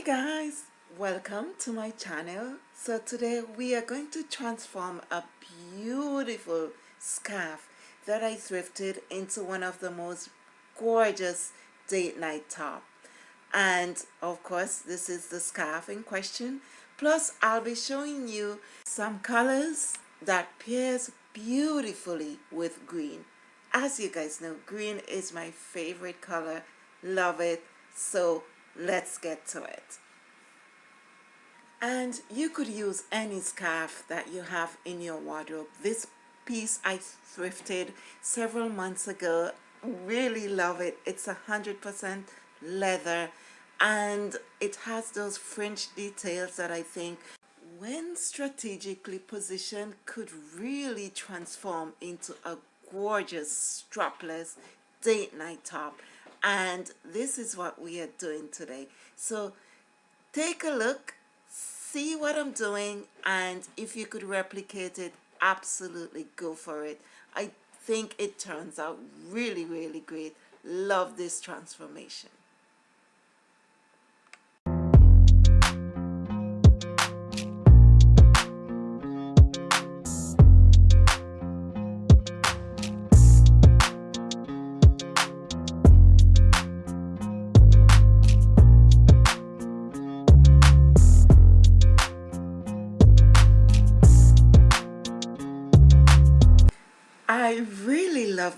Hi guys, welcome to my channel. So today we are going to transform a beautiful scarf that I thrifted into one of the most gorgeous date night top. And of course this is the scarf in question. Plus I'll be showing you some colors that pairs beautifully with green. As you guys know, green is my favorite color. Love it. So let's get to it. And you could use any scarf that you have in your wardrobe. This piece I thrifted several months ago. Really love it. It's a hundred percent leather. And it has those fringe details that I think when strategically positioned could really transform into a gorgeous strapless date night top and this is what we are doing today. So take a look see what I'm doing and if you could replicate it absolutely go for it. I think it turns out really really great. Love this transformation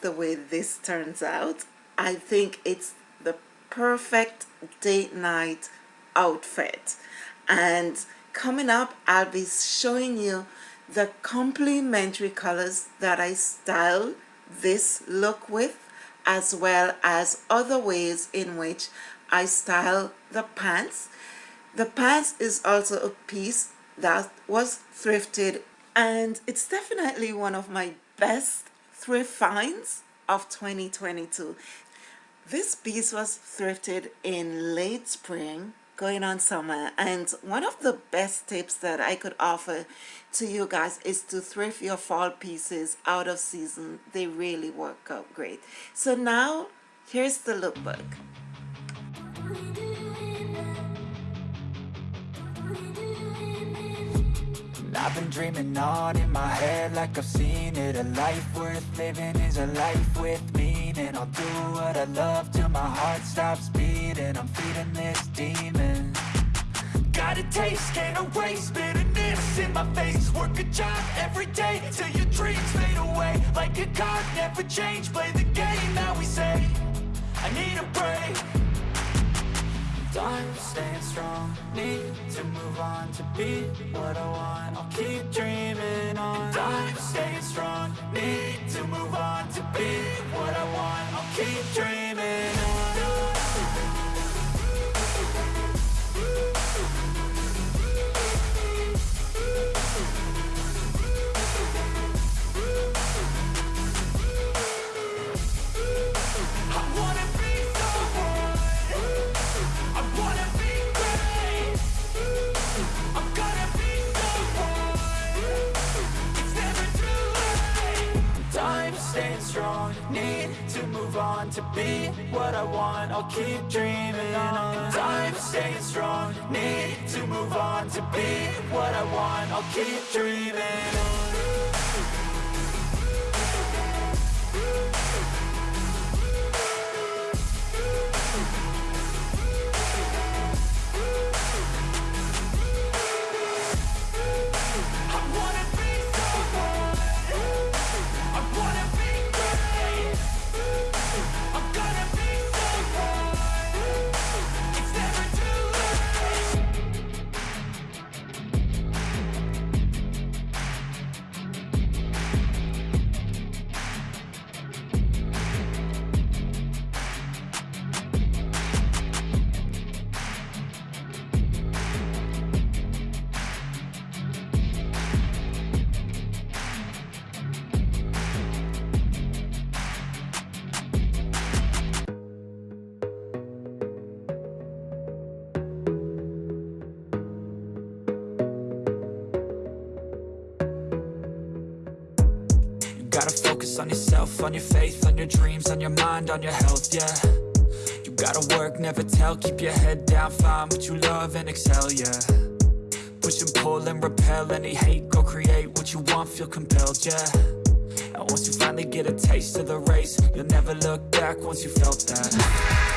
the way this turns out. I think it's the perfect date night outfit. And coming up, I'll be showing you the complementary colors that I style this look with, as well as other ways in which I style the pants. The pants is also a piece that was thrifted and it's definitely one of my best thrift finds of 2022. This piece was thrifted in late spring going on summer and one of the best tips that I could offer to you guys is to thrift your fall pieces out of season. They really work out great. So now here's the lookbook I've been dreaming on in my head like I've seen it. A life worth living is a life with meaning. I'll do what I love till my heart stops beating. I'm feeding this demon. Got a taste, can't erase bitterness in my face. Work a job every day till your dreams fade away. Like a card, never change, play the game that we say I need a break I'm staying strong. Need to move on to be what I want. I'll keep dreaming on be what I want. I'll keep dreaming on. Time staying strong. Need to move on to be what I want. I'll keep dreaming on yourself, on your faith, on your dreams, on your mind, on your health, yeah. You Gotta work, never tell, keep your head down Find what you love and excel, yeah. Push and pull and repel any hate Go create what you want, feel compelled, yeah. And once you finally get a taste of the race You'll never look back once you felt that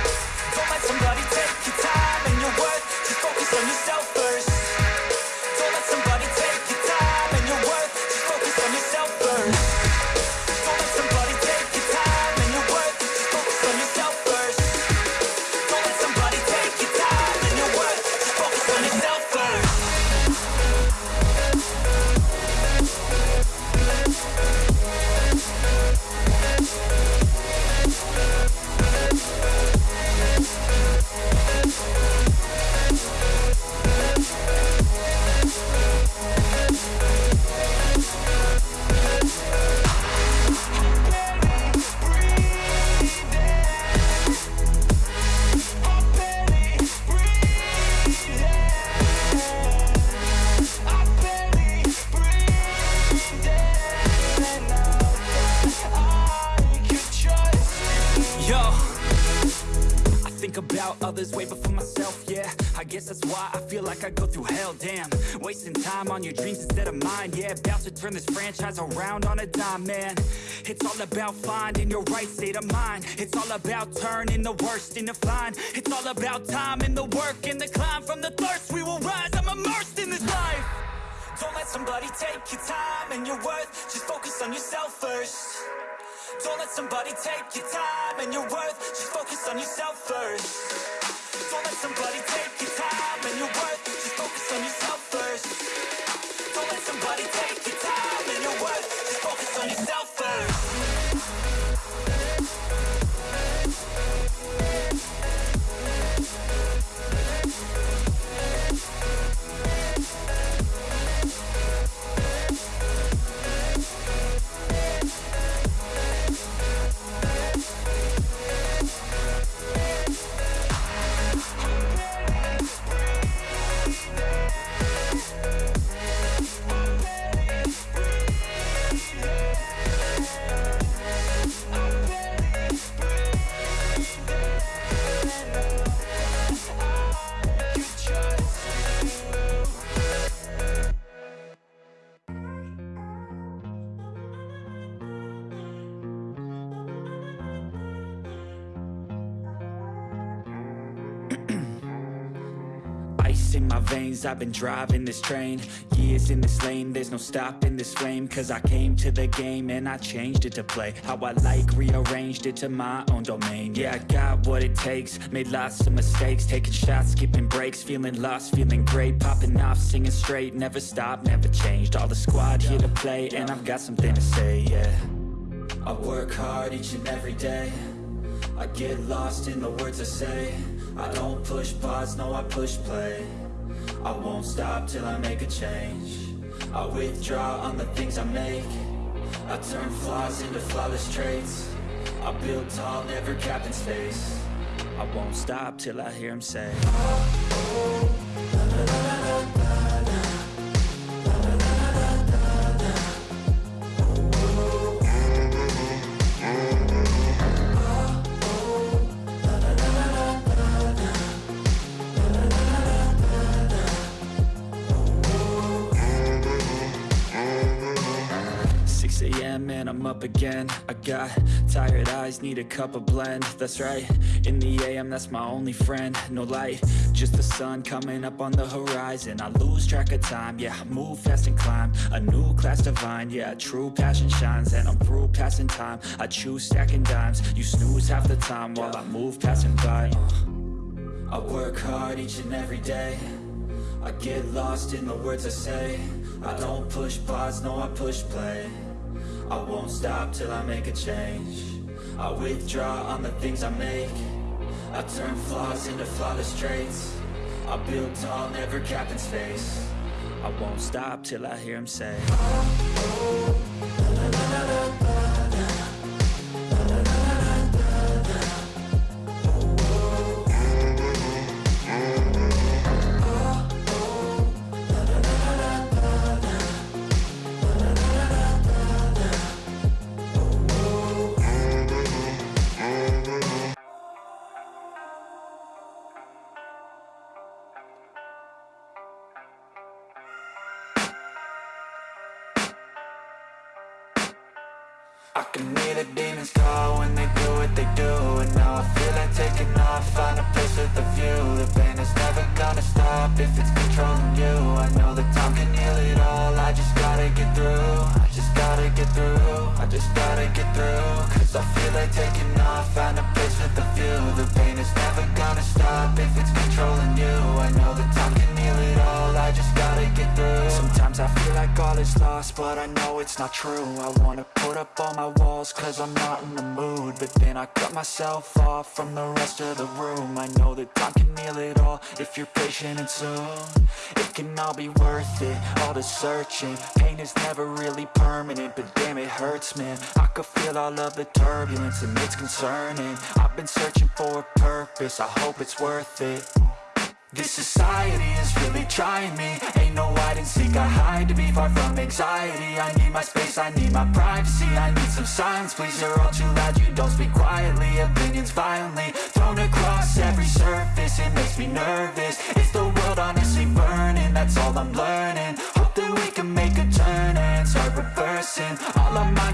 like I go through hell, damn. Wasting time on your dreams instead of mine, yeah. About to turn this franchise around on a dime, man. It's all about finding your right state of mind. It's all about turning the worst into fine. It's all about time and the work and the climb. From the thirst we will rise, I'm immersed in this life. Don't let somebody take your time and your worth. Just focus on yourself first. Don't let somebody take your time and your worth. Just focus on yourself first. Don't let somebody take I've been driving this train. Years in this lane, there's no stopping this flame. Cause I came to the game and I changed it to play How I like, rearranged it to my own domain. Yeah, I got what it takes, made lots of mistakes Taking shots, skipping breaks, feeling lost, feeling great Popping off, singing straight, never stopped, never changed. All the squad here to play and I've got something to say, yeah. I work hard each and every day. I get lost in the words I say. I don't push pause, no I push play I won't stop till I make a change. I withdraw on the things I make. I turn flaws into flawless traits. I build tall, never capped in space. I won't stop till I hear him say. Six a.m. and I'm up again. I got tired eyes, need a cup of blend. That's right, in the a.m. that's my only friend. No light, just the sun coming up on the horizon. I lose track of time, yeah, I move fast and climb. A new class divine, yeah, true passion shines. And I'm through passing time, I choose stacking dimes. You snooze half the time while I move passing by. I work hard each and every day. I get lost in the words I say. I don't push pause, no I push play I won't stop till I make a change. I withdraw on the things I make. I turn flaws into flawless traits. I build tall, never capped in space. I won't stop till I hear him say Can hear the demons call when they do what they do And now I feel like taking off, find a place with a view. The pain is never gonna stop if it's controlling you. I know that time can heal it all, I just gotta get through. I just gotta get through, I just gotta get through. Cause I feel like taking off, find a place with a like all is lost, but I know it's not true. I wanna put up all my walls, cause I'm not in the mood But then I cut myself off from the rest of the room. I know that time can heal it all, if you're patient and soon. It can all be worth it, all the searching. Pain is never really permanent, but damn it hurts man. I could feel all of the turbulence and it's concerning. I've been searching for a purpose, I hope it's worth it. This society is really trying me hide and seek, I hide to be far from anxiety. I need my space, I need my privacy. I need some silence, please, you're all too loud. You don't speak quietly, opinions violently Thrown across every surface, it makes me nervous. Is the world honestly burning, that's all I'm learning. Hope that we can make a turn and start reversing. All our minds